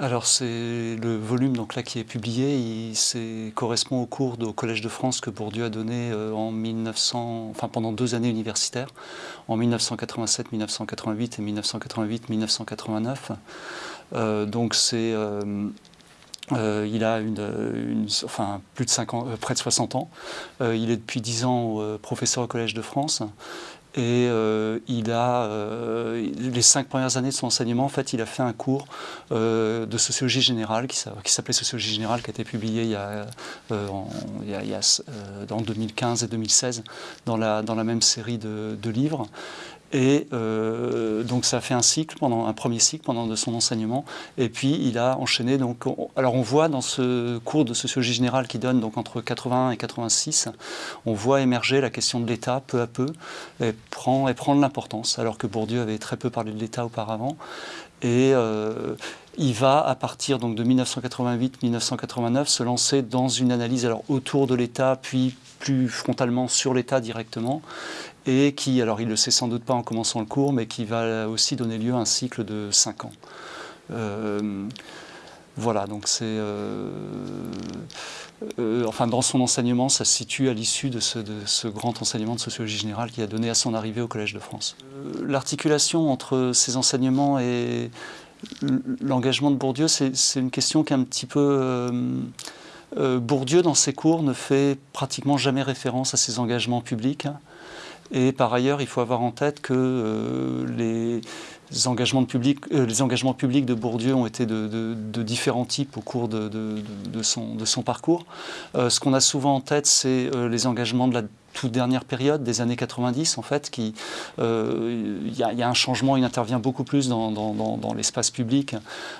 alors c'est le volume donc là qui est publié, il correspond au cours au Collège de France que Bourdieu a donné euh, en 1900, enfin pendant deux années universitaires, en 1987, 1988 et 1988, 1989. Euh, donc c'est euh, il a une, enfin, plus de 5 ans, près de 60 ans. il est depuis 10 ans professeur au Collège de France. Et euh, il a, euh, les cinq premières années de son enseignement, en fait, il a fait un cours euh, de sociologie générale qui, s'appelait Sociologie générale, qui a été publié il y a, en, il 2015 et 2016 dans la, même série de livres. Et euh, donc ça a fait un cycle, pendant un premier cycle pendant de son enseignement. Et puis il a enchaîné. Donc, alors on voit dans ce cours de sociologie générale qui donne donc entre 81 et 86, on voit émerger la question de l'État peu à peu et prend, et prend de l'importance, alors que Bourdieu avait très peu parlé de l'État auparavant. Et euh, il va, à partir donc, de 1988-1989, se lancer dans une analyse alors, autour de l'État, puis plus frontalement sur l'État directement, et qui, alors il ne le sait sans doute pas en commençant le cours, mais qui va aussi donner lieu à un cycle de 5 ans. Euh, voilà, donc c'est... Euh, euh, enfin, dans son enseignement, ça se situe à l'issue de, ce, grand enseignement de sociologie générale qui a donné à son arrivée au Collège de France. L'articulation entre ces enseignements et l'engagement de Bourdieu, c'est une question qui est un petit peu... Bourdieu, dans ses cours, ne fait pratiquement jamais référence à ses engagements publics. Et par ailleurs, il faut avoir en tête que euh, les, engagements, public, euh, les engagements publics de Bourdieu ont été de, différents types au cours de, son, parcours. Euh, ce qu'on a souvent en tête, c'est les engagements de la toute dernière période des années 90 en fait, qui euh, il y, a un changement, il intervient beaucoup plus dans, dans, l'espace public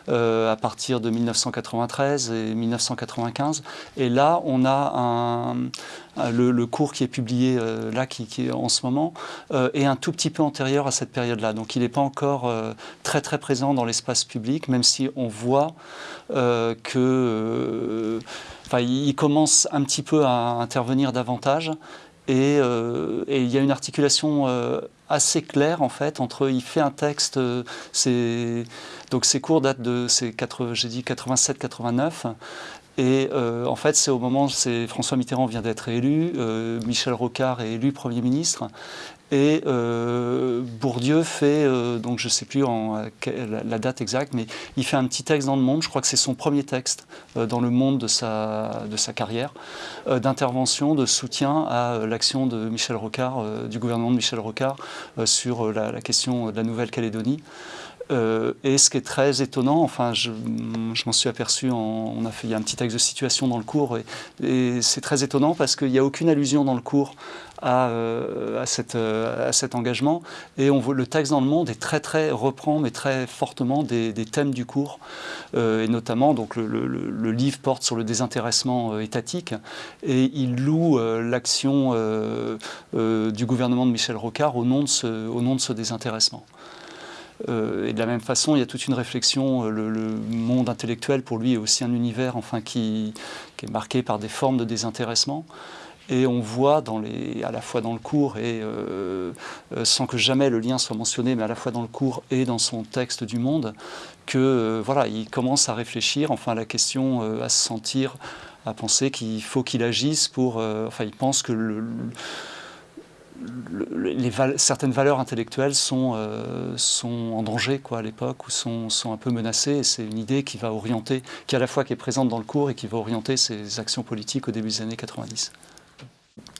euh, à partir de 1993 et 1995. Et là, on a un, le, cours qui est publié euh, là, qui, est en ce moment, est un tout petit peu antérieur à cette période-là. Donc, il n'est pas encore très très présent dans l'espace public, même si on voit que, enfin, commence un petit peu à intervenir davantage. Euh, et, il y a une articulation euh, assez claire en fait entre, il fait un texte, euh, donc ses cours datent de, j'ai dit 87-89, et en fait, c'est au moment, François Mitterrand vient d'être élu, Michel Rocard est élu Premier ministre, et euh, Bourdieu fait, euh, donc je ne sais plus la, date exacte, mais il fait un petit texte dans Le Monde, je crois que c'est son premier texte euh, dans Le Monde de sa, de sa carrière, d'intervention, de soutien à l'action de Michel Rocard, du gouvernement de Michel Rocard, sur la question de la Nouvelle-Calédonie. Euh, et ce qui est très étonnant, enfin, je, m'en suis aperçu, on a fait, il y a un petit texte de situation dans le cours, et, c'est très étonnant parce qu'il n'y a aucune allusion dans le cours à, euh, euh, cet engagement, et le texte dans le monde est très, très, reprend, mais très fortement des, thèmes du cours, et notamment, donc, le, livre porte sur le désintéressement étatique, et il loue l'action du gouvernement de Michel Rocard au nom de ce désintéressement. Euh, et de la même façon, il y a toute une réflexion, euh, le, monde intellectuel pour lui est aussi un univers enfin, qui, est marqué par des formes de désintéressement. Et on voit à la fois dans le cours et euh, sans que jamais le lien soit mentionné, mais à la fois dans le cours et dans son texte du Monde, que voilà, il commence à réfléchir, enfin la question, à se sentir, à penser qu'il faut qu'il agisse pour, enfin il pense que le, les certaines valeurs intellectuelles sont, euh, sont en danger quoi, à l'époque ou sont, sont, un peu menacées. C'est une idée qui va orienter, qui à la fois qui est présente dans le cours et qui va orienter ses actions politiques au début des années 90.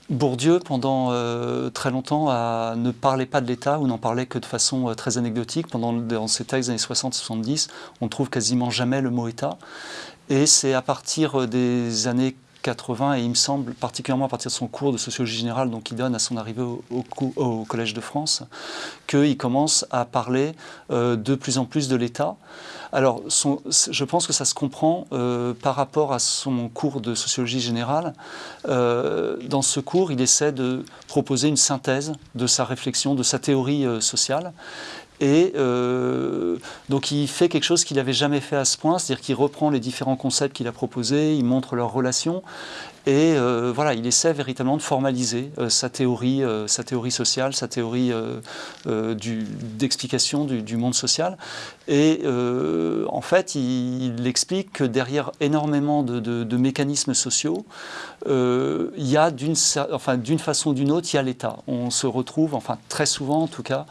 Bourdieu, pendant euh, très longtemps, ne parlait pas de l'État ou n'en parlait que de façon euh, très anecdotique. Pendant, dans ses textes des années 60-70, on ne trouve quasiment jamais le mot État. Et c'est à partir des années 80 et il me semble, particulièrement à partir de son cours de sociologie générale donc il donne à son arrivée au, au, Collège de France, qu'il commence à parler euh, de plus en plus de l'État. Alors je pense que ça se comprend euh, par rapport à son cours de sociologie générale. Euh, dans ce cours, il essaie de proposer une synthèse de sa réflexion, de sa théorie sociale. Et euh, donc il fait quelque chose qu'il n'avait jamais fait à ce point, c'est-à-dire qu'il reprend les différents concepts qu'il a proposés, il montre leurs relations, Et voilà, il essaie véritablement de formaliser sa, théorie, sa théorie sociale, sa théorie d'explication du, monde social. Et en fait, il, explique que derrière énormément de, de mécanismes sociaux, il y a d'une enfin, façon ou d'une autre, il y a l'État. On se retrouve, enfin très souvent en tout cas,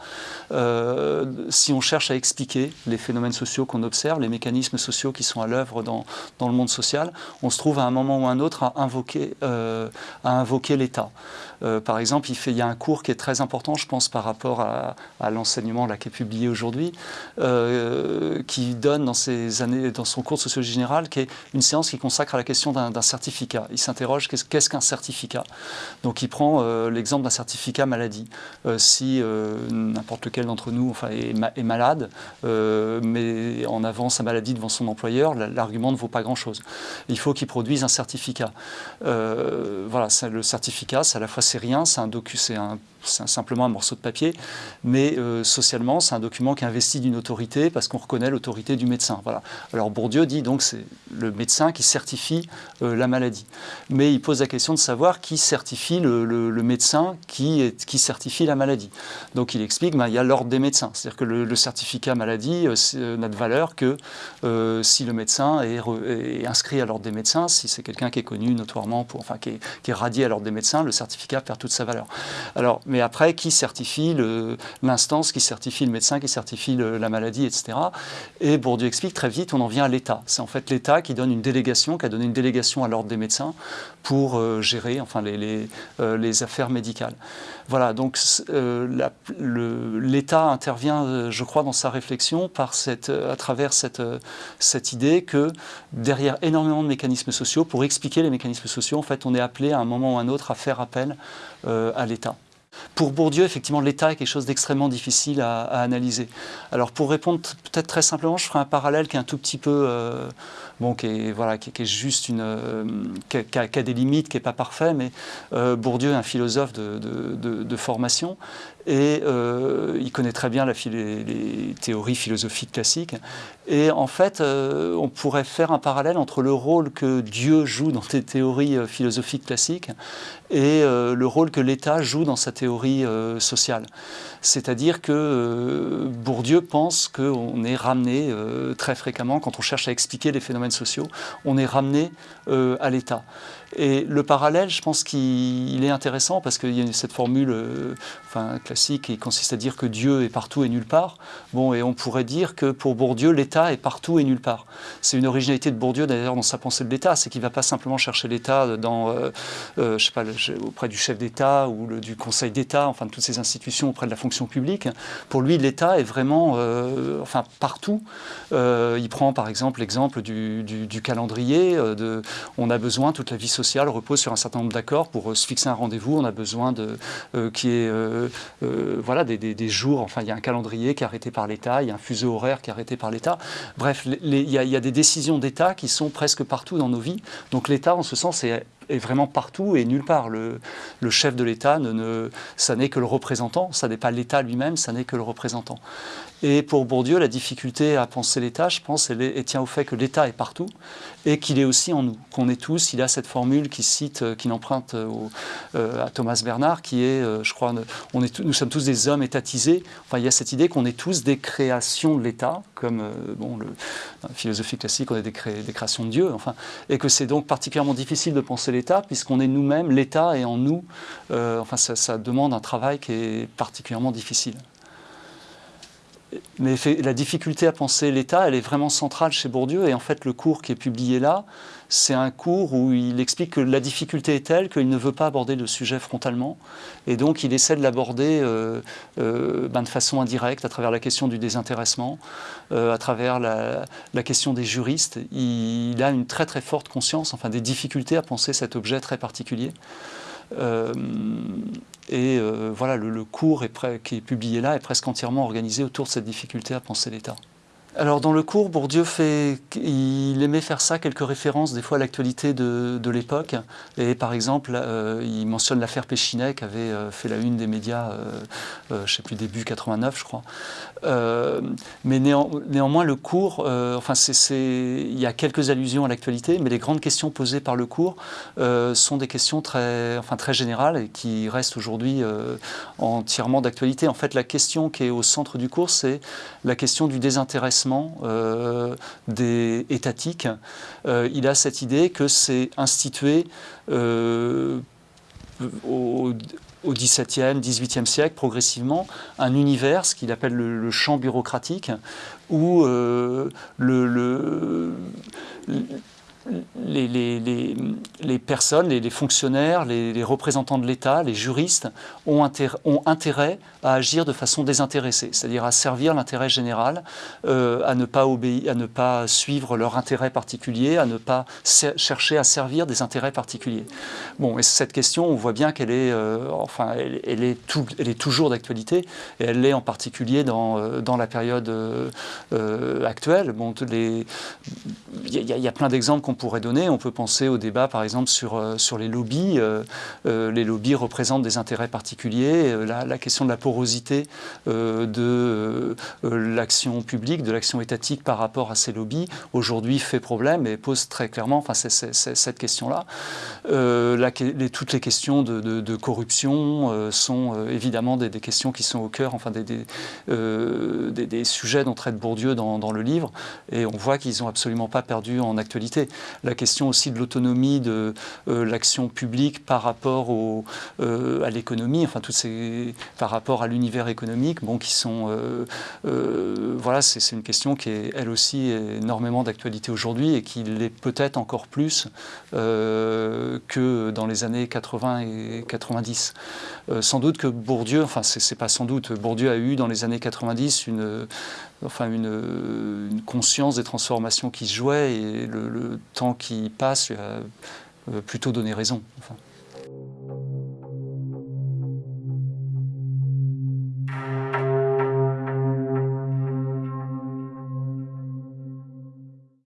si on cherche à expliquer les phénomènes sociaux qu'on observe, les mécanismes sociaux qui sont à l'œuvre dans, dans, le monde social, on se trouve à un moment ou à un autre à invoquer, euh, à invoquer l'État. Euh, par exemple, il, y a un cours qui est très important, je pense, par rapport à, l'enseignement qui est publié aujourd'hui, euh, qui donne dans, ses années, dans son cours de sociologie générale, qui est une séance qui consacre à la question d'un certificat. Il s'interroge qu'est-ce qu'un certificat? Donc il prend l'exemple d'un certificat maladie. si n'importe lequel d'entre nous est malade, mais en avant sa maladie devant son employeur, l'argument ne vaut pas grand-chose. Il faut qu'il produise un certificat. Euh, voilà, le certificat, c'est à la fois c'est rien, c'est un docu, c'est un c'est simplement un morceau de papier, mais euh, socialement, c'est un document qui investit d'une autorité parce qu'on reconnaît l'autorité du médecin. Voilà. Alors Bourdieu dit donc c'est le médecin qui certifie euh, la maladie. Mais il pose la question de savoir qui certifie le, médecin qui, certifie la maladie. Donc il explique ben, y a l'ordre des médecins. C'est-à-dire que le, certificat maladie euh, n'a de valeur que si le médecin est, inscrit à l'ordre des médecins, si c'est quelqu'un qui est connu notoirement, pour, enfin qui est, qui radié à l'ordre des médecins, le certificat perd toute sa valeur. Alors mais après, qui certifie l'instance, qui certifie le médecin, qui certifie la maladie, etc. Et Bourdieu explique très vite, on en vient à l'État. C'est en fait l'État qui donne une délégation, qui a donné une délégation à l'ordre des médecins pour euh, gérer enfin, les, euh, les, affaires médicales. Voilà, donc euh, l'État intervient, je crois, dans sa réflexion à travers cette, cette idée que derrière énormément de mécanismes sociaux, pour expliquer les mécanismes sociaux, en fait, on est appelé à un moment ou à un autre à faire appel à l'État. Pour Bourdieu, effectivement, l'État est quelque chose d'extrêmement difficile à, analyser. Alors pour répondre peut-être très simplement, je ferai un parallèle qui est un tout petit peu, euh, bon, qui est, voilà, qui, est juste une, euh, qui, a, des limites, qui n'est pas parfait, mais euh, Bourdieu est un philosophe de, formation et il connaît très bien les, théories philosophiques classiques. Et en fait, on pourrait faire un parallèle entre le rôle que Dieu joue dans les théories philosophiques classiques et le rôle que l'État joue dans sa théorie euh, sociale. C'est-à-dire que euh, Bourdieu pense qu'on est ramené euh, très fréquemment, quand on cherche à expliquer les phénomènes sociaux, on est ramené à l'État. Et le parallèle, je pense qu'il est intéressant parce qu'il y a cette formule enfin, classique qui consiste à dire que Dieu est partout et nulle part. Bon, et on pourrait dire que pour Bourdieu, l'État est partout et nulle part. C'est une originalité de Bourdieu d'ailleurs dans sa pensée de l'État, c'est qu'il ne va pas simplement chercher l'État pas, auprès du chef d'État ou du Conseil d'État, enfin de toutes ces institutions auprès de la fonction publique. Pour lui, l'État est vraiment, euh, enfin partout. Euh, il prend par exemple l'exemple du, calendrier. Euh, on a besoin, toute la vie sociale repose sur un certain nombre d'accords pour se fixer un rendez-vous. On a besoin de qui est voilà des, jours. Enfin, il y a un calendrier qui est arrêté par l'État. Il y a un fuseau horaire qui est arrêté par l'État. Bref, il, y y a des décisions d'État qui sont presque partout dans nos vies. Donc l'État, en ce sens, est est vraiment partout et nulle part. Le, chef de l'État, ne, ça n'est que le représentant, ça n'est pas l'État lui-même, ça n'est que le représentant. Et pour Bourdieu, la difficulté à penser l'État, je pense, elle, tient au fait que l'État est partout et qu'il est aussi en nous, qu'on est tous. Il a cette formule qui cite, euh, qui emprunte euh, euh, à Thomas Bernard, qui est, je crois, on est, nous sommes tous des hommes étatisés. Enfin, il y a cette idée qu'on est tous des créations de l'État, comme bon, le, la philosophie classique, on est des, des créations de Dieu. Enfin, et que c'est donc particulièrement difficile de penser l'État puisqu'on est nous-mêmes, l'État est en nous. enfin, ça demande un travail qui est particulièrement difficile. Mais la difficulté à penser l'État, elle est vraiment centrale chez Bourdieu. Et en fait, le cours qui est publié là, c'est un cours où il explique que la difficulté est telle qu'il ne veut pas aborder le sujet frontalement. Et donc, il essaie de l'aborder euh, euh, ben, de façon indirecte, à travers la question du désintéressement, euh, à travers la, question des juristes. Il, a une très très forte conscience, enfin, des difficultés à penser cet objet très particulier. Et euh, voilà, le, cours qui est publié là est presque entièrement organisé autour de cette difficulté à penser l'État. Alors dans le cours, Bourdieu fait, il aimait faire ça, quelques références des fois à l'actualité de, l'époque. Et par exemple, euh, il mentionne l'affaire Péchinet qui avait euh, fait la une des médias, euh, je ne sais plus, début 89 je crois. mais néanmoins, le cours, enfin il y a quelques allusions à l'actualité, mais les grandes questions posées par le cours sont des questions très, enfin, très générales et qui restent aujourd'hui entièrement d'actualité. En fait, la question qui est au centre du cours, c'est la question du désintéressement euh, des étatiques, euh, il a cette idée que c'est institué euh, au, XVIIe, XVIIIe siècle, progressivement, un univers, ce qu'il appelle le, champ bureaucratique, où le, le les, personnes, les, fonctionnaires, les, représentants de l'État, les juristes ont intérêt, à agir de façon désintéressée, c'est-à-dire à servir l'intérêt général, euh, à ne pas obéir, à ne pas suivre leur intérêt particulier, à ne pas chercher à servir des intérêts particuliers. Bon, et cette question, on voit bien qu'elle est, euh, enfin, elle, est toujours d'actualité, et elle l'est en particulier dans, euh, la période actuelle. Bon, il y, y, a plein d'exemples qu'on pourrait donner. On peut penser au débat, par exemple, sur, euh, sur les lobbies. Euh, euh, les lobbies représentent des intérêts particuliers. La, question de la porosité de l'action publique, de l'action étatique par rapport à ces lobbies, aujourd'hui fait problème et pose très clairement enfin, cette question-là. toutes les questions de, corruption sont évidemment des, questions qui sont au cœur, enfin des, des, sujets dont traite Bourdieu dans, dans le livre. Et on voit qu'ils n'ont absolument pas perdu en actualité la question aussi de l'autonomie de euh, l'action publique par rapport au, euh, à l'économie, enfin ces, par rapport à l'univers économique, bon, qui sont, euh, voilà, c'est une question qui est elle aussi énormément d'actualité aujourd'hui et qui l'est peut-être encore plus que dans les années 80 et 90. sans doute que Bourdieu, enfin c'est pas sans doute, Bourdieu a eu dans les années 90 une enfin une, conscience des transformations qui se jouaient et le, temps qui passe a euh, plutôt donné raison.